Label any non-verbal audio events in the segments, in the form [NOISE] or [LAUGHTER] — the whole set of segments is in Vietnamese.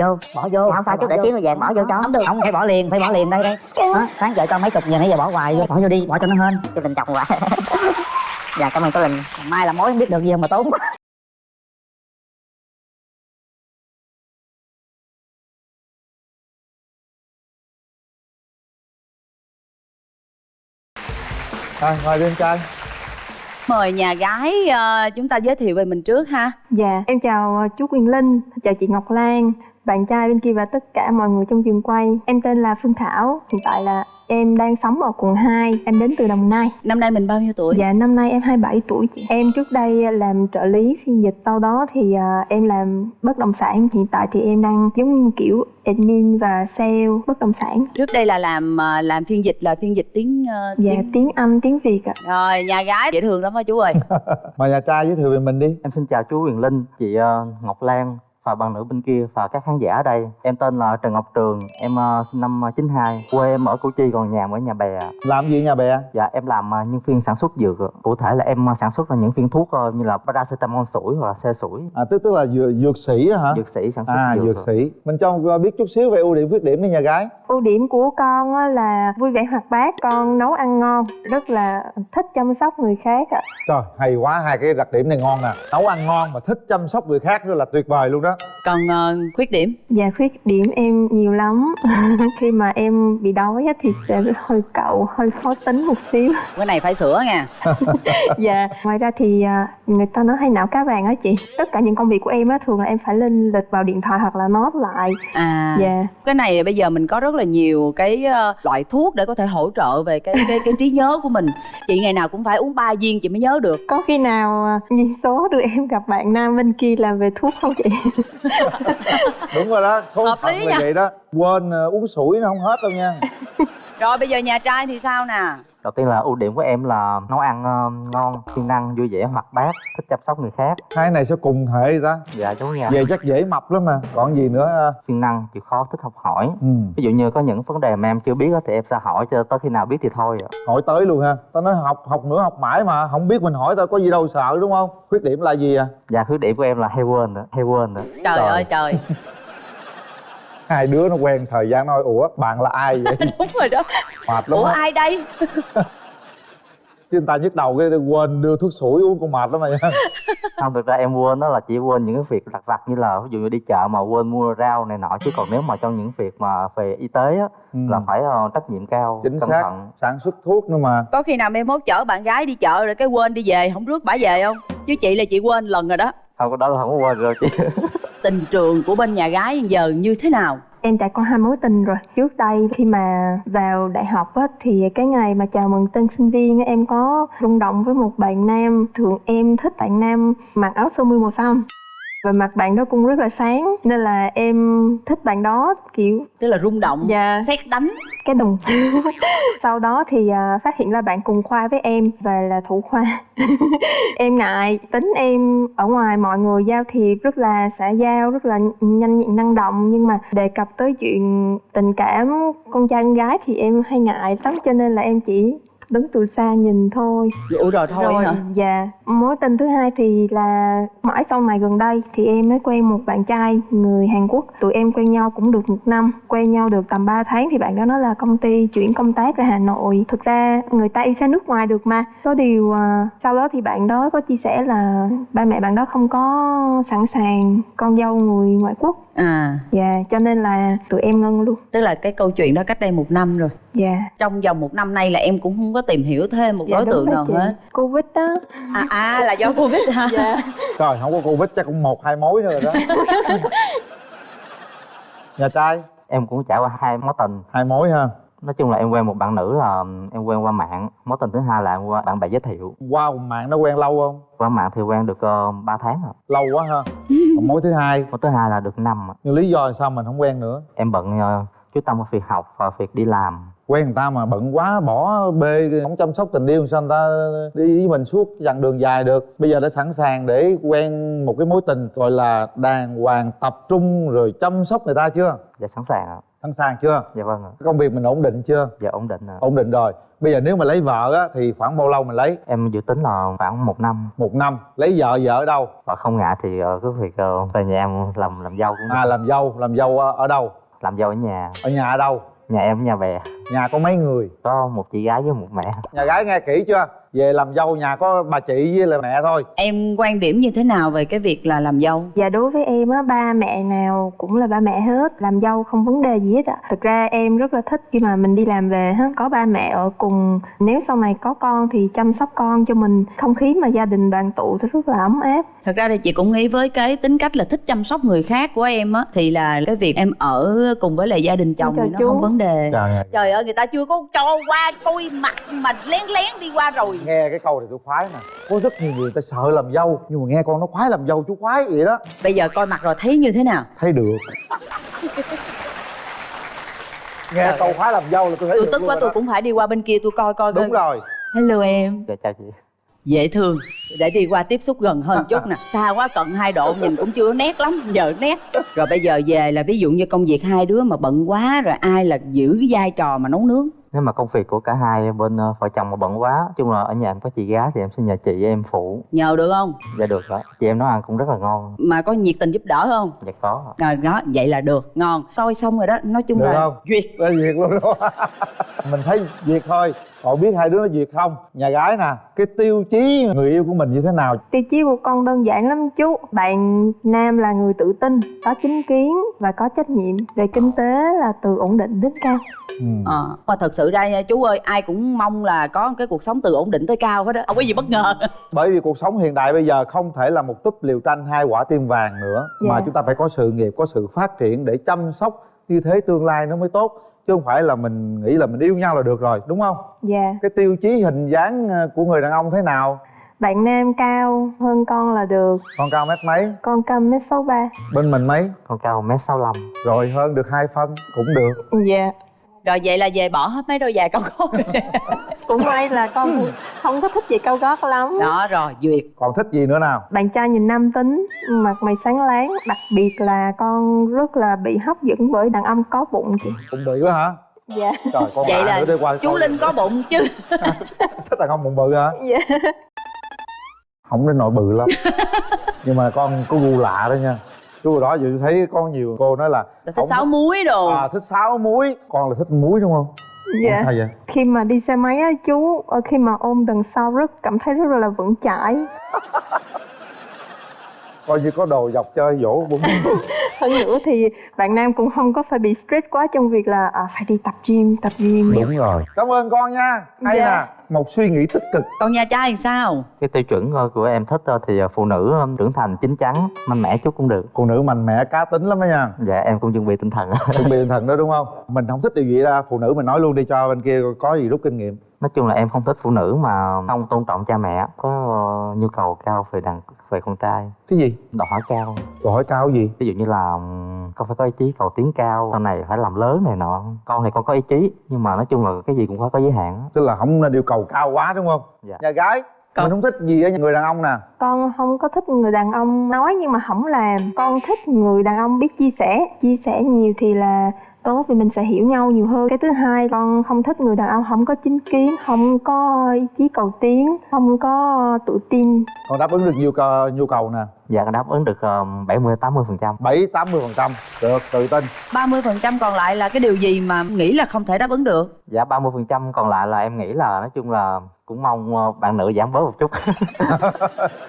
vô bỏ vô. Dạ, không sao chút để xíu rồi về bỏ vô cho. không được. Không phải bỏ liền phải bỏ liền đây đây đó, sáng chợ cho mấy chục giờ nãy giờ bỏ hoài vô. Bỏ vô đi bỏ cho nó hên. Cho tình chồng quá. [LAUGHS] Dạ cảm ơn cô linh. Mai là mối không biết được gì mà tốn. Quá [LAUGHS] rồi mời đi em trai Mời nhà gái ờ, chúng ta giới thiệu về mình trước ha. Dạ, em chào ờ, chú Quyền Linh, chào chị Ngọc Lan, bạn trai bên kia và tất cả mọi người trong trường quay. Em tên là Phương Thảo, hiện tại là em đang sống ở quận 2, em đến từ Đồng Nai. Năm nay mình bao nhiêu tuổi? Dạ, năm nay em 27 tuổi chị. Em trước đây làm trợ lý phiên dịch, sau đó thì ờ, em làm bất động sản. Hiện tại thì em đang giống như kiểu admin và sale bất động sản. Trước đây là làm ờ, làm phiên dịch là phiên dịch tiếng ờ, Dạ, tiếng... tiếng Anh, tiếng Việt ạ. Rồi nhà gái dễ thương lắm á chú ơi [LAUGHS] mời nhà trai giới thiệu về mình đi Em xin chào chú Quyền Linh, chị ờ, Ngọc Lan và bạn nữ bên kia và các khán giả ở đây. Em tên là Trần Ngọc Trường, em ờ, sinh năm 92, quê em ở Củ Chi còn nhà ở nhà bè. làm gì nhà bè Dạ em làm ờ, nhân viên sản xuất dược. Cụ thể là em ờ, sản xuất ra những viên thuốc ờ, như là paracetamol sủi hoặc là xe sủi. à tức tức là dược, dược sĩ á hả Dược sĩ sản xuất à dược. dược sĩ mình cho ờ, biết chút xíu về ưu điểm khuyết điểm đi nhà gái Ưu điểm của con á là vui vẻ hoạt bát, con nấu ăn ngon, rất là thích chăm sóc người khác ạ. trời hay quá hai cái đặc điểm này ngon nè nấu ăn ngon mà thích chăm sóc người khác nữa là tuyệt vời luôn đó 감사합니다. Còn ờ, khuyết điểm? Dạ khuyết điểm em nhiều lắm. [LAUGHS] Khi mà em bị đói thì sẽ hơi cậu, hơi khó tính một xíu. [LAUGHS] Cái này phải sửa nha. [LAUGHS] Dạ Ngoài ra thì à, người ta nói hay não cá vàng á chị. Tất cả những công việc của em á thường là em phải lên lịch vào điện thoại hoặc là note lại. À Dạ. cái này bây giờ mình có rất là nhiều cái ờ, loại thuốc để có thể hỗ trợ về cái cái cái trí nhớ của mình. Chị ngày nào cũng phải uống ba viên chị mới nhớ được. Có khi nào duyên số đưa em gặp bạn nam bên kia làm về thuốc không chị? Đúng rồi đó số Hợp phận là vậy đó. Quên ờ, uống sủi nó không hết đâu nha. Rồi bây giờ nhà trai thì sao nè Đầu tiên là ưu điểm của em là nấu ăn ờ, ngon, siêng năng, vui vẻ, hoạt bát, thích chăm sóc người khác. hai này sẽ cùng hệ vậy ta Dạ chú nha. về chắc dễ mập lắm mà còn gì nữa ờ, Siêng năng, chịu khó, thích học hỏi. ừ. Ví dụ như có những vấn đề mà em chưa biết á, thì em sẽ hỏi cho tới khi nào biết thì thôi ạ. hỏi tới luôn ha tao nói học học nữa học mãi mà không biết mình hỏi tao có gì đâu sợ đúng không khuyết điểm là gì à Dạ khuyết điểm của em là hay quên đó, hay quên đó. trời, Rồi. ơi trời [LAUGHS] hai đứa nó quen thời gian nói ủa bạn là ai vậy? [LAUGHS] Đúng rồi đó. Mệt lắm ủa á. ai đây? [LAUGHS] Chứ người ta nhức đầu cái quên đưa thuốc sủi uống con mệt lắm mà nha [LAUGHS] không thực ra em quên đó là chỉ quên những cái việc lặt vặt như là ví dụ như đi chợ mà quên mua rau này nọ chứ còn nếu mà trong những việc mà về y tế á Ừ. là phải ờ, trách nhiệm cao chính cẩn xác thận. sản xuất thuốc nữa mà. Có khi nào mai mốt chở bạn gái đi chợ rồi cái quên đi về không rước bả về không? Chứ chị là chị quên lần rồi đó. Không có đó là không có quên rồi chị tình trường của bên nhà gái giờ như thế nào? Em trải qua hai mối tình rồi. Trước đây khi mà vào đại học á, thì cái ngày mà chào mừng tân sinh viên á, em có rung động với một bạn nam. Thường em thích bạn nam mặc áo sơ mi màu xanh và mặt bạn đó cũng rất là sáng nên là em thích bạn đó kiểu tức là rung động dạ. xét đánh. Cái đùng [LAUGHS] sau đó thì à, phát hiện ra bạn cùng khoa với em và là thủ khoa. [LAUGHS] Em ngại tính em ở ngoài mọi người giao thiệp rất là xã giao rất là nhanh nhẹn năng động nhưng mà đề cập tới chuyện tình cảm con trai con gái thì em hay ngại lắm cho nên là em chỉ đứng từ xa nhìn thôi. Ủa rồi thôi hả? dạ. Mối tình thứ hai thì là mãi sau này gần đây thì em mới quen một bạn trai người Hàn Quốc. Tụi em quen nhau cũng được một năm quen nhau được tầm 3 tháng thì bạn đó nói là công ty chuyển công tác ra Hà Nội. Thực ra người ta yêu xa nước ngoài được mà. Có điều à, sau đó thì bạn đó có chia sẻ là ba mẹ bạn đó không có sẵn sàng con dâu người ngoại quốc à. Dạ cho nên là tụi em ngưng luôn. Tức là cái câu chuyện đó cách đây một năm rồi. Dạ. Trong vòng một năm nay là em cũng không có tìm hiểu thêm một dạ đối tượng nào chị. hết. Covid đó. À, à là do covid hả? Dạ. Trời không có covid chắc cũng một hai mối nữa rồi đó. [LAUGHS] Nhà trai? Em cũng trải qua hai mối tình. Hai mối ha nói chung là em quen một bạn nữ là em quen qua mạng. Mối tình thứ hai là em qua bạn bè giới thiệu. Qua một mạng nó quen lâu không? Qua mạng thì quen được uh, 3 tháng rồi. Lâu quá ha. Còn mối thứ hai? Mối thứ hai là được năm nhưng lý do là sao mình không quen nữa? Em bận ờ, chú tâm vào việc học và việc đi làm. Quen người ta mà bận quá bỏ bê không chăm sóc tình yêu sao người ta đi với mình suốt chặng đường dài được. Bây giờ đã sẵn sàng để quen một cái mối tình gọi là đàng hoàng tập trung rồi chăm sóc người ta chưa? Dạ sẵn sàng ạ sẵn sàng chưa? Dạ vâng ạ. Công việc mình ổn định chưa? Dạ ổn định ạ. Ổn định rồi. Bây giờ nếu mà lấy vợ á thì khoảng bao lâu mình lấy? Em dự tính là khoảng một năm. Một năm. Lấy vợ vợ ở đâu? Và không ngại thì ờ, cái việc ờ, về nhà em làm làm dâu cũng được. à làm dâu làm dâu ở, ở đâu? Làm dâu ở nhà. Ở nhà ở đâu? Nhà em ở nhà bè nhà có mấy người? Có một chị gái với một mẹ. Nhà gái nghe kỹ chưa? Về làm dâu nhà có bà chị với là mẹ thôi. Em quan điểm như thế nào về cái việc là làm dâu? Dạ đối với em á, ba mẹ nào cũng là ba mẹ hết. Làm dâu không vấn đề gì hết ạ. Thực ra em rất là thích khi mà mình đi làm về ha Có ba mẹ ở cùng. Nếu sau này có con thì chăm sóc con cho mình. Không khí mà gia đình đoàn tụ sẽ rất là ấm áp. Thật ra thì chị cũng nghĩ với cái tính cách là thích chăm sóc người khác của em á thì là cái việc em ở cùng với lại gia đình chồng thì nó chú. không vấn đề. Trời trời ơi người ta chưa có cho qua coi mặt mà lén lén đi qua rồi. Nghe cái câu này tôi khoái nè có rất nhiều người ta sợ làm dâu nhưng mà nghe con nó khoái làm dâu chú khoái vậy đó. Bây giờ coi mặt rồi thấy như thế nào? Thấy được. Nghe câu khoái làm dâu là tôi thấy tôi được tức quá rồi tôi đó. cũng phải đi qua bên kia tôi coi coi đúng coi. rồi. Hello em. Dạ chào chị dễ thương. Để đi qua tiếp xúc gần hơn chút nè. Xa quá cận hai độ nhìn cũng chưa nét lắm giờ nét. Rồi bây giờ về là ví dụ như công việc hai đứa mà bận quá rồi ai là giữ cái vai trò mà nấu nướng? Nếu mà công việc của cả hai bên ờ, vợ chồng mà bận quá chung là ở nhà em có chị gái thì em sẽ nhờ chị em phụ. Nhờ được không? Dạ được đó chị em nấu ăn cũng rất là ngon. Mà có nhiệt tình giúp đỡ không? Dạ có ạ. rồi đó vậy là được. Ngon. Coi xong rồi đó nói chung Được là không? duyệt. Đó việc luôn đó mình thấy việc thôi. Còn biết hai đứa nó việc không? Nhà gái nè cái tiêu chí người yêu của mình như thế nào? Tiêu chí của con đơn giản lắm chú. Bạn nam là người tự tin, có chính kiến và có trách nhiệm. Về kinh tế là từ ổn định đến cao. Ừ. ờ mà thật sự ra nha chú ơi ai cũng mong là có cái cuộc sống từ ổn định tới cao hết á. Không có gì bất ngờ. [LAUGHS] Bởi vì cuộc sống hiện đại bây giờ không thể là một túp liều tranh hai quả tim vàng nữa. Mà Dạ. chúng ta phải có sự nghiệp có sự phát triển để chăm sóc như thế tương lai nó mới tốt chứ không phải là mình nghĩ là mình yêu nhau là được rồi đúng không? Dạ. Cái tiêu chí hình dáng ờ, của người đàn ông thế nào? Bạn nam cao hơn con là được. Con cao mét mấy? Con cao mét sáu ba. Bên mình mấy? Con cao mét sáu rồi hơn được hai phân cũng được. Dạ. Rồi vậy là về bỏ hết mấy đôi giày cao [LAUGHS] gót Cũng may là con [LAUGHS] không có thích gì cao gót lắm. Đó rồi duyệt. Còn thích gì nữa nào? Bạn trai nhìn nam tính, mặt mày sáng láng Đặc biệt là con rất là bị hấp dẫn bởi đàn ông có bụng chị. Cũng bị quá hả? Dạ. Trời con Vậy là đi qua chú linh có bụng chứ. Thích đàn ông bụng bự hả? Dạ. Không đến nội bự lắm. [LAUGHS] Nhưng mà con có gu lạ đó nha. Chú hồi đó dự thấy có nhiều cô nói là thích không sáu muối đồ. À, thích sáo muối. Con là thích muối đúng không Dạ. sao vậy? Khi mà đi xe máy á chú ờ, Khi mà ôm đằng sau rất cảm thấy rất là vững chãi. [LAUGHS] Coi như có đồ dọc chơi dỗ bụng [LAUGHS] Hơn nữa thì bạn nam cũng không có phải bị stress quá trong việc là à, phải đi tập gym, tập gym. Đúng rồi. Cảm ơn con nha. Hay Dạ. nè một suy nghĩ tích cực. Còn nhà trai thì sao? Cái tiêu chuẩn ờ, của em thích ờ, thì ờ, phụ nữ trưởng thành chín chắn mạnh mẽ chút cũng được. Phụ nữ mạnh mẽ cá tính lắm đó nha. Dạ em cũng chuẩn bị tinh thần. Chuẩn bị tinh thần đó đúng không? Mình không thích điều gì ra phụ nữ mình nói luôn đi cho bên kia có gì rút kinh nghiệm. Nói chung là em không thích phụ nữ mà không tôn trọng cha mẹ có ờ, nhu cầu cao về đàn về con trai. Cái gì? Đòi hỏi cao. Câu hỏi cao gì? Ví dụ như là con phải có ý chí cầu tiến cao sau này phải làm lớn này nọ. Con thì con có ý chí nhưng mà nói chung là cái gì cũng phải có giới hạn. Á. tức là không nên yêu cầu cao quá đúng không? Dạ. nhà gái Con- mình không thích gì ở người đàn ông nè. Con không có thích người đàn ông nói nhưng mà không làm. Con thích người đàn ông biết chia sẻ. Chia sẻ nhiều thì là tốt vì mình sẽ hiểu nhau nhiều hơn. Cái thứ hai con không thích người đàn ông không có chính kiến Không có ý chí cầu tiến Không có tự tin. Còn đáp ứng được nhu cầu nhu cầu nè. Dạ đáp ứng được bảy mươi tám mươi phần trăm. Bảy tám mươi phần trăm. Được tự tin. 30% còn lại là cái điều gì mà nghĩ là không thể đáp ứng được? Dạ ba mươi phần trăm còn lại là em nghĩ là nói chung là cũng mong ờ, bạn nữ giảm bớt một chút. [LAUGHS]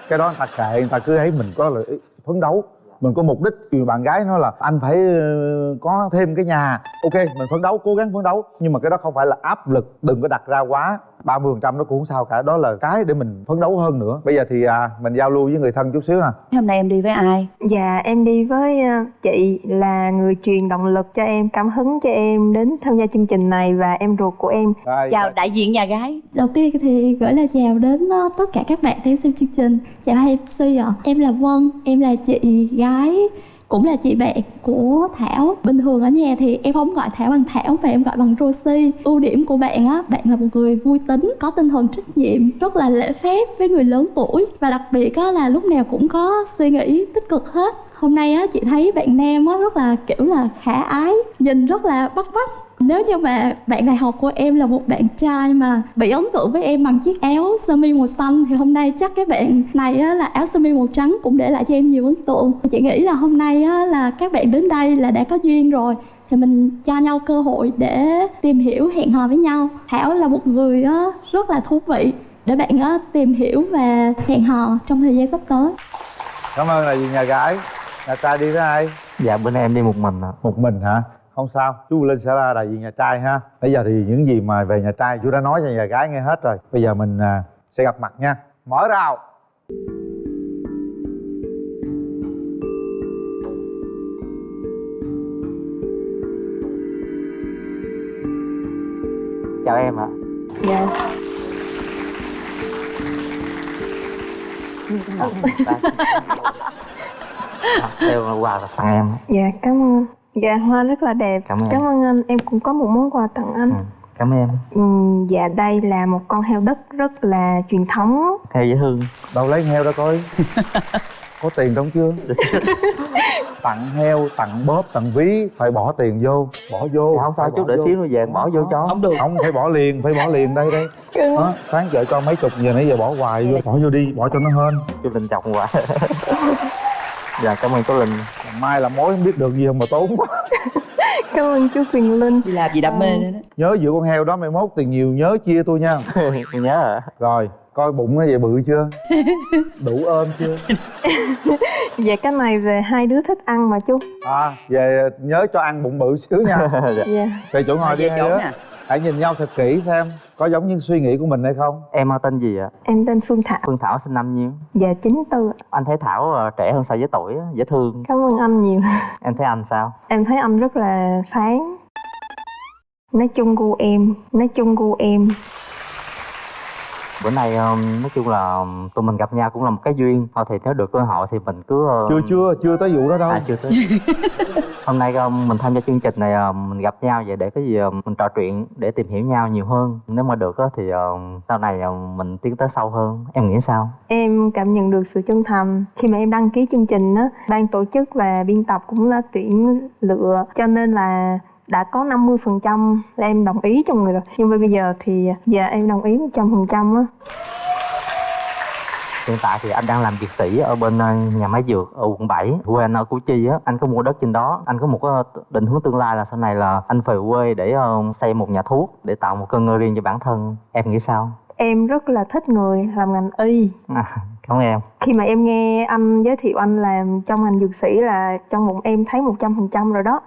Cái đó người ta kệ người ta cứ thấy mình có lợi phấn đấu mình có mục đích vì bạn gái nói là anh phải ờ, có thêm cái nhà. Ok, mình phấn đấu, cố gắng phấn đấu. Nhưng mà cái đó không phải là áp lực đừng có đặt ra quá. 30% phần trăm nó cũng không sao cả. Đó là cái để mình phấn đấu hơn nữa. Bây giờ thì à, mình giao lưu với người thân chút xíu nè hôm nay em đi với ai? Dạ em đi với ờ, chị là người truyền động lực cho em Cảm hứng cho em đến tham gia chương trình này Và em ruột của em. Rồi, chào đại diện nhà gái. Đầu tiên thì gửi lời chào đến ờ, tất cả các bạn đang xem chương trình. Chào hai MC ạ. Em là Vân, em là chị gái cũng là chị bạn của Thảo. Bình thường ở nhà thì em không gọi Thảo bằng Thảo mà em gọi bằng Rosie. Ưu điểm của bạn á, bạn là một người vui tính, có tinh thần trách nhiệm, rất là lễ phép với người lớn tuổi. Và đặc biệt á là lúc nào cũng có suy nghĩ tích cực hết. Hôm nay á, chị thấy bạn nam á rất là, kiểu là, khả ái, nhìn rất là bắt mắt nếu như mà bạn đại học của em là một bạn trai mà bị ấn tượng với em bằng chiếc áo sơ mi màu xanh thì hôm nay chắc cái bạn này á, là áo sơ mi màu trắng cũng để lại cho em nhiều ấn tượng. Chị nghĩ là hôm nay á, là các bạn đến đây là đã có duyên rồi thì mình cho nhau cơ hội để tìm hiểu hẹn hò với nhau. Thảo là một người á, rất là thú vị để bạn á, tìm hiểu và hẹn hò trong thời gian sắp tới. Cảm ơn là gì nhà gái? Nhà trai đi với ai? Dạ nay em đi một mình ạ. Một mình hả không sao chú linh sẽ là đại diện nhà trai ha. Bây giờ thì những gì mà về nhà trai chú đã nói cho nhà gái nghe hết rồi. Bây giờ mình à, sẽ gặp mặt nha. Mở rào. Chào em ạ. Dạ. Đây là quà là tặng em. Dạ cảm ơn dạ hoa rất là đẹp. Cảm ơn. cảm ơn anh. Em cũng có một món quà tặng anh. Ừ. cảm ơn em. Ừm, dạ đây là một con heo đất rất là truyền thống. Theo dễ thương. Đâu lấy heo đó coi. [LAUGHS] Có tiền trong chưa? [LAUGHS] Tặng heo tặng bóp tặng ví phải bỏ tiền vô. Bỏ vô. Dạ, không sao chú vô. xíu nữa về bỏ vô cho. Không được. Không phải bỏ liền phải bỏ liền đây đây. Đó, sáng chợ cho mấy chục giờ nãy giờ bỏ hoài vô. Bỏ vô đi bỏ cho nó hên. Chú linh chọc quá [LAUGHS] dạ cảm ơn cô linh. Mai là mối không biết được gì không mà tốn quá. [LAUGHS] Cảm ơn chú quyền linh. Đi làm gì đam mê nữa đó. Nhớ giữ con heo đó mai mốt tiền nhiều nhớ chia tôi nha. [LAUGHS] Tôi nhớ ạ rồi coi bụng nó vậy bự chưa? [LAUGHS] Đủ ôm chưa? Dạ cái này về hai đứa thích ăn mà chú. À về nhớ cho ăn bụng bự xíu nha. Dạ. dạ. Về chỗ ngồi đi hai đứa. nè hãy nhìn nhau thật kỹ xem có giống như suy nghĩ của mình hay không? Em tên gì ạ? Em tên phương thảo. Phương thảo sinh năm nhiêu? Dạ chín tư anh thấy thảo ờ, trẻ hơn so với tuổi dễ thương. Cảm ơn anh nhiều. [LAUGHS] Em thấy anh sao? Em thấy anh rất là sáng. Nói chung gu em nói chung gu em bữa nay ờ, nói chung là tụi mình gặp nhau cũng là một cái duyên. Thôi thì nếu được cơ hội thì mình cứ ờ, chưa chưa chưa tới vụ đó đâu. À chưa tới [LAUGHS] hôm nay ờ, mình tham gia chương trình này mình gặp nhau vậy để cái gì mình trò chuyện để tìm hiểu nhau nhiều hơn. Nếu mà được á thì sau này mình tiến tới sâu hơn. Em nghĩ sao? Em cảm nhận được sự chân thành. Khi mà em đăng ký chương trình á ban tổ chức và biên tập cũng đã tuyển lựa. Cho nên là đã có 50% là em đồng ý trong người rồi. Nhưng mà bây giờ thì giờ em đồng ý 100% á. Hiện tại thì anh đang làm dược sĩ ở bên ờ, nhà máy dược ở quận 7 quê anh ở Củ Chi á. Anh có mua đất trên đó. Anh có một cái định hướng tương lai là sau này là anh về quê để ờ, xây một nhà thuốc để tạo một cơ ngơi riêng cho bản thân. Em nghĩ sao? Em rất là thích người làm ngành y. À, cảm ơn em. Khi mà em nghe anh giới thiệu anh làm trong ngành dược sĩ là trong bụng em thấy 100% rồi đó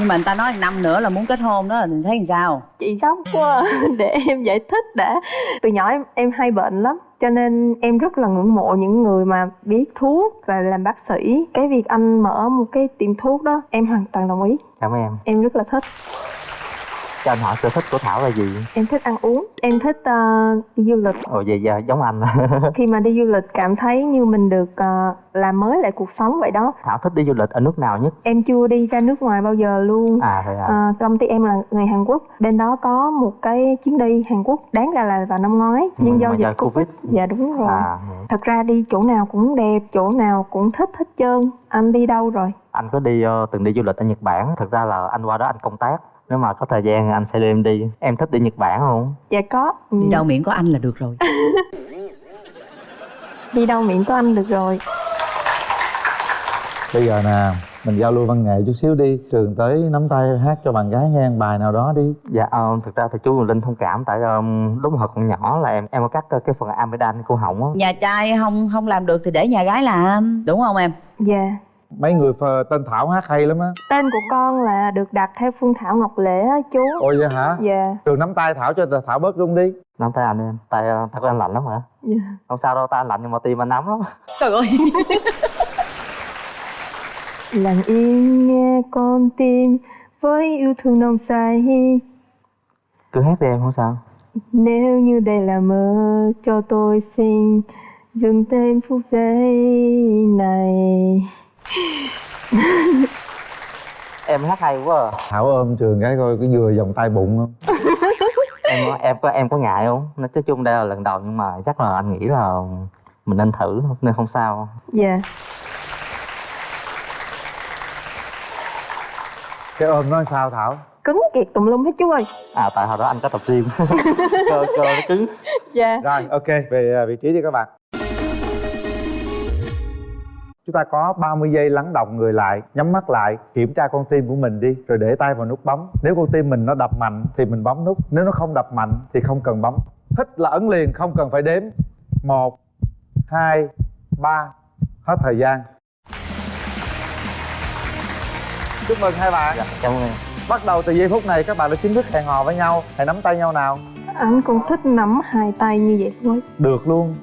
nhưng mà người ta nói năm nữa là muốn kết hôn đó thì thấy làm sao? Chị khóc quá [LAUGHS] để em giải thích đã. Từ nhỏ em, em hay bệnh lắm cho nên em rất là ngưỡng mộ những người mà biết thuốc và làm bác sĩ. Cái việc anh mở một cái tiệm thuốc đó em hoàn toàn đồng ý. Cảm ơn em. Em rất là thích cho anh hỏi sở thích của thảo là gì? Em thích ăn uống em thích ờ, đi du lịch. Ồ vậy giờ giống anh. [LAUGHS] Khi mà đi du lịch cảm thấy như mình được ờ, làm mới lại cuộc sống vậy đó. Thảo thích đi du lịch ở nước nào nhất? Em chưa đi ra nước ngoài bao giờ luôn. À vậy à À, công ty em là người Hàn Quốc. Bên đó có một cái chuyến đi Hàn Quốc đáng ra là vào năm ngoái. Nhưng Ừ, do dịch Covid. Covid. dạ đúng rồi. à thật ra đi chỗ nào cũng đẹp chỗ nào cũng thích hết trơn. Anh đi đâu rồi? Anh có đi từng đi du lịch ở nhật bản. Thực ra là anh qua đó anh công tác nếu mà có thời gian anh sẽ đưa em đi. Em thích đi nhật bản không? Dạ có. Ừ, đi đâu miệng có anh là được rồi. [LAUGHS] Đi đâu miệng có anh được rồi. Bây giờ nè mình giao lưu văn nghệ chút xíu đi. Trường tới nắm tay hát cho bạn gái nghe bài nào đó đi. Dạ ờ, thực ra thì chú linh thông cảm tại ờ, lúc mà còn nhỏ là em em có cắt ờ, cái phần amidan cô họng á. Nhà trai không không làm được thì để nhà gái làm đúng không em? Dạ mấy người phờ- tên thảo hát hay lắm á. Tên của con là được đặt theo Phương Thảo Ngọc Lễ á chú. Ôi vậy hả? Dạ. Trường nắm tay thảo cho thảo bớt rung đi. Nắm tay anh em. Tay ờ, tay của anh lạnh lắm hả? Dạ. Không sao đâu tay anh lạnh nhưng mà tim anh nóng lắm. [LAUGHS] Trời ơi. Lặng im nghe con tim với yêu thương nồng say. Cứ hát đi em không sao. Nếu như đây là mơ cho tôi xin dừng thêm phút giây này [LAUGHS] em hát hay quá à. thảo ôm trường cái coi cái vừa vòng tay bụng không? [LAUGHS] Em em có em có ngại không? Nói chung đây là lần đầu nhưng mà chắc là anh nghĩ là mình nên thử nên không sao. Dạ. Cái ôm nó sao thảo? Cứng kiệt tùm lum hết chú ơi. À tại hồi đó anh có tập gym. [LAUGHS] Cơ cơ nó cứng. Dạ. Rồi ok về à, vị trí đi các bạn chúng ta có 30 giây lắng động người lại nhắm mắt lại kiểm tra con tim của mình đi rồi để tay vào nút bấm. Nếu con tim mình nó đập mạnh thì mình bấm nút nếu nó không đập mạnh thì không cần bấm. Thích là ấn liền không cần phải đếm. Một hai ba hết thời gian. Chúc mừng hai bạn. Dạ cảm ơn. Bắt đầu từ giây phút này các bạn đã chính thức hẹn hò với nhau. Hãy nắm tay nhau nào. Anh cũng thích nắm hai tay như vậy thôi. Được luôn.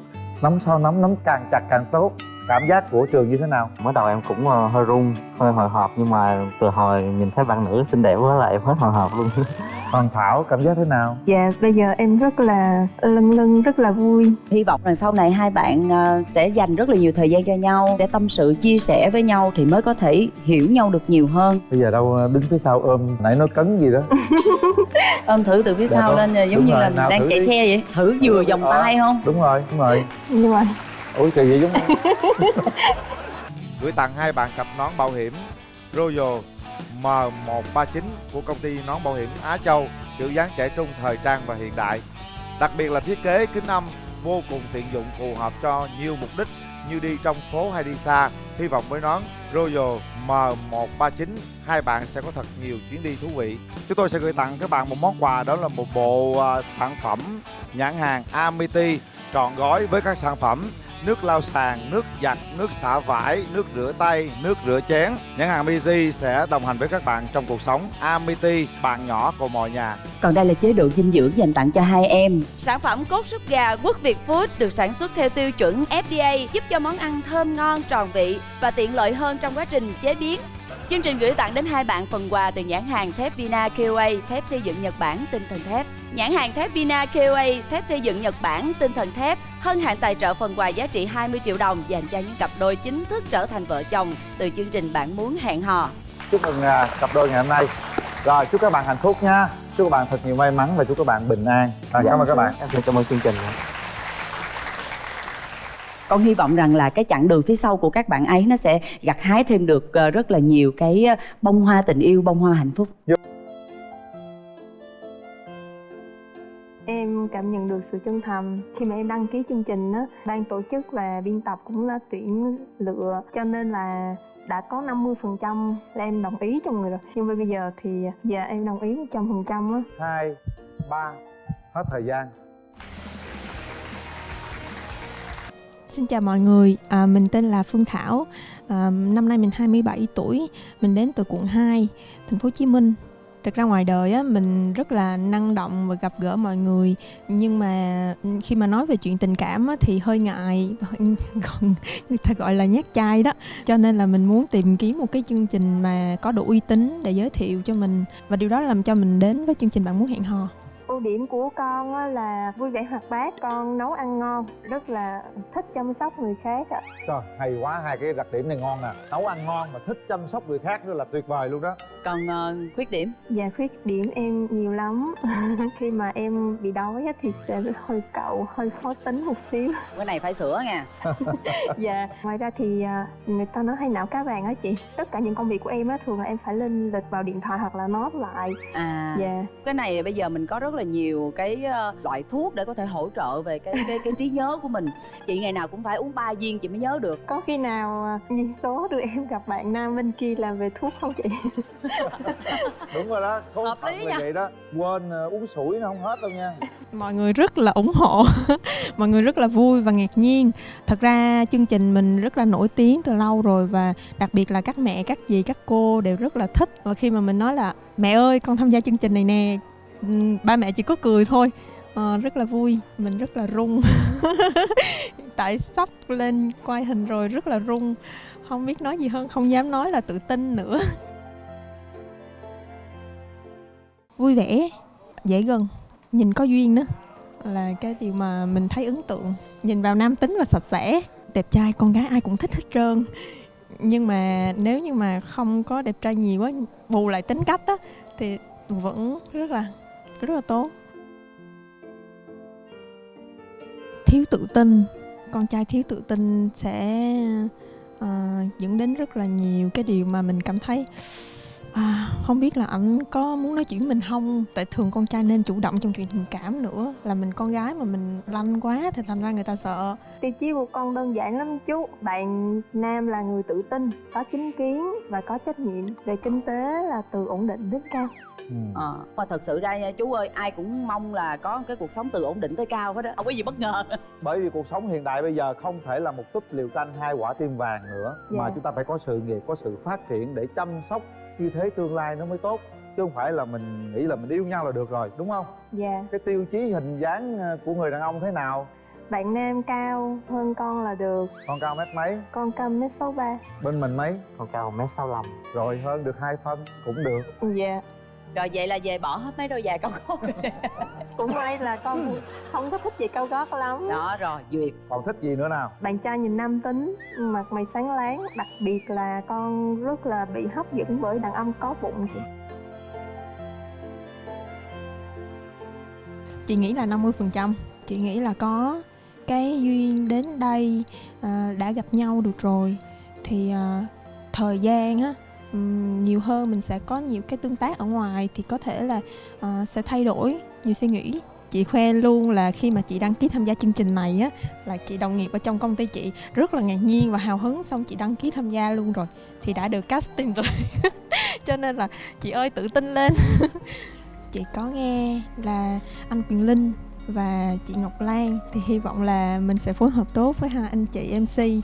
Nắm sau nắm nắm càng chặt càng tốt cảm giác của trường như thế nào? Mới đầu em cũng ờ, hơi run hơi hồi hộp nhưng mà từ hồi nhìn thấy bạn nữ xinh đẹp quá là em hết hồi hộp luôn. [LAUGHS] Còn thảo cảm giác thế nào? Dạ bây giờ em rất là lân lân rất là vui. Hy vọng rằng sau này hai bạn ờ, sẽ dành rất là nhiều thời gian cho nhau để tâm sự chia sẻ với nhau thì mới có thể hiểu nhau được nhiều hơn. Bây giờ đâu đứng phía sau ôm nãy nó cấn gì đó. [LAUGHS] Ôm thử từ phía Dạ sau vâng. lên giống Đúng như rồi, là đang chạy đi. xe vậy. Thử vừa vòng Ờ, tay không? đúng rồi đúng rồi. Nhưng mà ủa kỳ vậy giống [LAUGHS] gửi tặng hai bạn cặp nón bảo hiểm Royal M139 của công ty nón bảo hiểm Á Châu kiểu dáng trẻ trung thời trang và hiện đại. Đặc biệt là thiết kế kính âm vô cùng tiện dụng phù hợp cho nhiều mục đích như đi trong phố hay đi xa. Hy vọng với nón Royal M139 hai bạn sẽ có thật nhiều chuyến đi thú vị. Chúng tôi sẽ gửi tặng các bạn một món quà đó là một bộ à, sản phẩm nhãn hàng Amity trọn gói với các sản phẩm nước lau sàn, nước giặt, nước xả vải, nước rửa tay, nước rửa chén. Nhãn hàng Amity sẽ đồng hành với các bạn trong cuộc sống. Amity, bạn nhỏ của mọi nhà. Còn đây là chế độ dinh dưỡng dành tặng cho hai em. Sản phẩm cốt súp gà Quốc Việt Food được sản xuất theo tiêu chuẩn FDA, giúp cho món ăn thơm ngon, tròn vị và tiện lợi hơn trong quá trình chế biến. Chương trình gửi tặng đến hai bạn phần quà từ nhãn hàng thép Vina KOA, thép xây dựng Nhật Bản, tinh thần thép. Nhãn hàng thép Vina KOA, thép xây dựng Nhật Bản, tinh thần thép, hân hạnh tài trợ phần quà giá trị 20 triệu đồng dành cho những cặp đôi chính thức trở thành vợ chồng từ chương trình Bạn muốn hẹn hò. chúc mừng à, cặp đôi ngày hôm nay. Rồi chúc các bạn hạnh phúc nha. Chúc các bạn thật nhiều may mắn và chúc các bạn bình an. Rồi, cảm ơn các bạn. Em xin cảm ơn chương trình con hy vọng rằng là cái chặng đường phía sau của các bạn ấy nó sẽ gặt hái thêm được ờ, rất là nhiều cái ờ, bông hoa tình yêu bông hoa hạnh phúc. Em cảm nhận được sự chân thành khi mà em đăng ký chương trình á. Ban tổ chức và biên tập cũng đã tuyển lựa cho nên là đã có 50% là em đồng ý trong người rồi. Nhưng mà bây giờ thì dạ em đồng ý 100% á. Hai ba hết thời gian Xin chào mọi người, à, mình tên là Phương Thảo. À, Năm nay mình 27 tuổi. Mình đến từ quận 2, thành phố Hồ Chí Minh. Thực ra ngoài đời á, mình rất là năng động và gặp gỡ mọi người. Nhưng mà khi mà nói về chuyện tình cảm á, thì hơi ngại. [LAUGHS] Còn người ta gọi là nhát chai đó. Cho nên là mình muốn tìm kiếm một cái chương trình mà có độ uy tín để giới thiệu cho mình. Và điều đó làm cho mình đến với chương trình Bạn Muốn Hẹn Hò ưu điểm của con á là vui vẻ hoạt bát con nấu ăn ngon rất là thích chăm sóc người khác ạ. Trời, hay quá hai cái đặc điểm này ngon nè. Nấu ăn ngon mà thích chăm sóc người khác nữa là tuyệt vời luôn đó. Còn ờ, khuyết điểm? Dạ khuyết điểm em nhiều lắm. [LAUGHS] Khi mà em bị đói á thì sẽ hơi cậu, hơi khó tính một xíu. [LAUGHS] Cái này phải sửa nha. [LAUGHS] Dạ Ngoài ra thì à, người ta nói hay não cá vàng á chị. Tất cả những công việc của em á thường là em phải lên lịch vào điện thoại hoặc là nói lại. À Dạ. cái này bây giờ mình có rất là nhiều cái ờ, loại thuốc để có thể hỗ trợ về cái cái cái trí nhớ của mình. Chị ngày nào cũng phải uống ba viên chị mới nhớ được. Có khi nào à, duyên số đưa em gặp bạn nam bên kia làm về thuốc không chị? [LAUGHS] đúng rồi đó số Hợp phận lý là nha. vậy đó. Quên ờ, uống sủi nó không hết đâu nha. Mọi người rất là ủng hộ. [LAUGHS] Mọi người rất là vui và ngạc nhiên. Thật ra chương trình mình rất là nổi tiếng từ lâu rồi và đặc biệt là các mẹ các dì các cô đều rất là thích. Và khi mà mình nói là mẹ ơi con tham gia chương trình này nè ba mẹ chỉ có cười thôi. À, rất là vui mình rất là rung [LAUGHS] tại sắp lên quay hình rồi rất là rung không biết nói gì hơn không dám nói là tự tin nữa. [LAUGHS] Vui vẻ dễ gần nhìn có duyên nữa là cái điều mà mình thấy ấn tượng. Nhìn vào nam tính và sạch sẽ đẹp trai con gái ai cũng thích hết trơn. Nhưng mà nếu như mà không có đẹp trai nhiều quá bù lại tính cách á thì vẫn rất là rất là tốt. Thiếu tự tin. Con trai thiếu tự tin sẽ uh, dẫn đến rất là nhiều cái điều mà mình cảm thấy à, không biết là ảnh có muốn nói chuyện với mình không? Tại thường con trai nên chủ động trong chuyện tình cảm nữa. Là mình con gái mà mình lanh quá thì thành ra người ta sợ. Tiêu chí của con đơn giản lắm chú. Bạn nam là người tự tin có chính kiến và có trách nhiệm về kinh tế là từ ổn định đến cao. Ừ. ờ mà thật sự ra nha chú ơi ai cũng mong là có cái cuộc sống từ ổn định tới cao hết đó không có gì bất ngờ. [LAUGHS] Bởi vì cuộc sống hiện đại bây giờ không thể là một túp liều tranh hai quả tim vàng nữa mà Dạ. chúng ta phải có sự nghiệp có sự phát triển để chăm sóc như thế tương lai nó mới tốt chứ không phải là mình nghĩ là mình yêu nhau là được rồi đúng không? Dạ. Cái tiêu chí hình dáng ờ, của người đàn ông thế nào? Bạn nam cao hơn con là được. Con cao mét mấy? Con câm mét sáu ba. Bên mình mấy? Con cao mét sáu rồi hơn được hai phân cũng được. Dạ rồi vậy là về bỏ hết mấy đôi giày cao gót [LAUGHS] cũng may là con không có thích gì cao gót lắm. Đó rồi duyệt. Còn thích gì nữa nào? Bạn trai nhìn nam tính mặt mày sáng láng đặc biệt là con rất là bị hấp dẫn bởi đàn ông có bụng chị. Chị nghĩ là 50% chị nghĩ là có cái duyên đến đây à, đã gặp nhau được rồi. Thì à, thời gian á nhiều hơn mình sẽ có nhiều cái tương tác ở ngoài thì có thể là uh, sẽ thay đổi nhiều suy nghĩ. Chị khoe luôn là khi mà chị đăng ký tham gia chương trình này á là chị đồng nghiệp ở trong công ty chị rất là ngạc nhiên và hào hứng xong chị đăng ký tham gia luôn rồi thì đã được casting rồi. [LAUGHS] Cho nên là chị ơi tự tin lên. [LAUGHS] Chị có nghe là anh Quyền Linh và chị Ngọc Lan thì hy vọng là mình sẽ phối hợp tốt với hai anh chị MC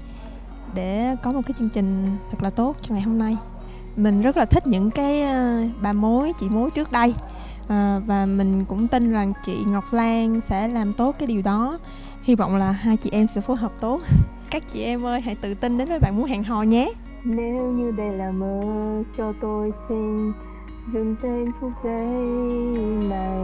để có một cái chương trình thật là tốt cho ngày hôm nay. Mình rất là thích những cái ờ, bà mối, chị mối trước đây à, và mình cũng tin rằng chị Ngọc Lan sẽ làm tốt cái điều đó. Hy vọng là hai chị em sẽ phối hợp tốt. [LAUGHS] Các chị em ơi hãy tự tin đến với bạn muốn hẹn hò nhé. nếu như đây là mơ cho tôi xin dừng tên phút giây này